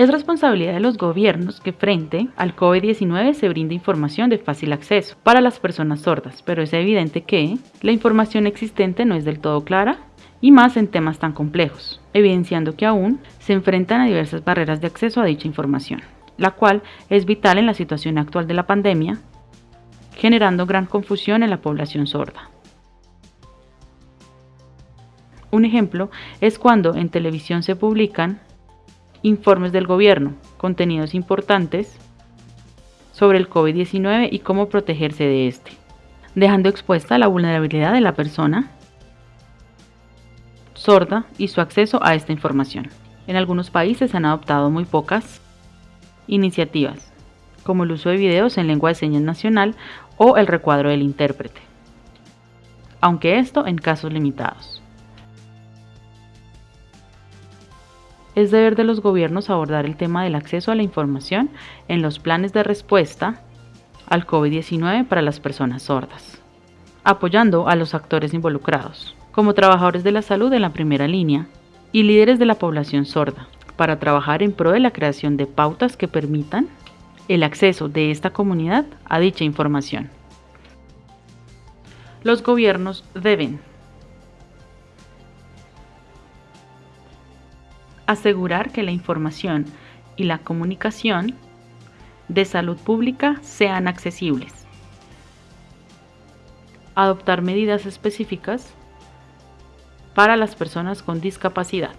Es responsabilidad de los gobiernos que frente al COVID-19 se brinde información de fácil acceso para las personas sordas, pero es evidente que la información existente no es del todo clara y más en temas tan complejos, evidenciando que aún se enfrentan a diversas barreras de acceso a dicha información, la cual es vital en la situación actual de la pandemia, generando gran confusión en la población sorda. Un ejemplo es cuando en televisión se publican informes del gobierno, contenidos importantes sobre el COVID-19 y cómo protegerse de este, dejando expuesta la vulnerabilidad de la persona sorda y su acceso a esta información. En algunos países se han adoptado muy pocas iniciativas, como el uso de videos en lengua de señas nacional o el recuadro del intérprete, aunque esto en casos limitados. Es deber de los gobiernos abordar el tema del acceso a la información en los planes de respuesta al COVID-19 para las personas sordas, apoyando a los actores involucrados, como trabajadores de la salud en la primera línea y líderes de la población sorda, para trabajar en pro de la creación de pautas que permitan el acceso de esta comunidad a dicha información. Los gobiernos deben asegurar que la información y la comunicación de salud pública sean accesibles. Adoptar medidas específicas para las personas con discapacidad.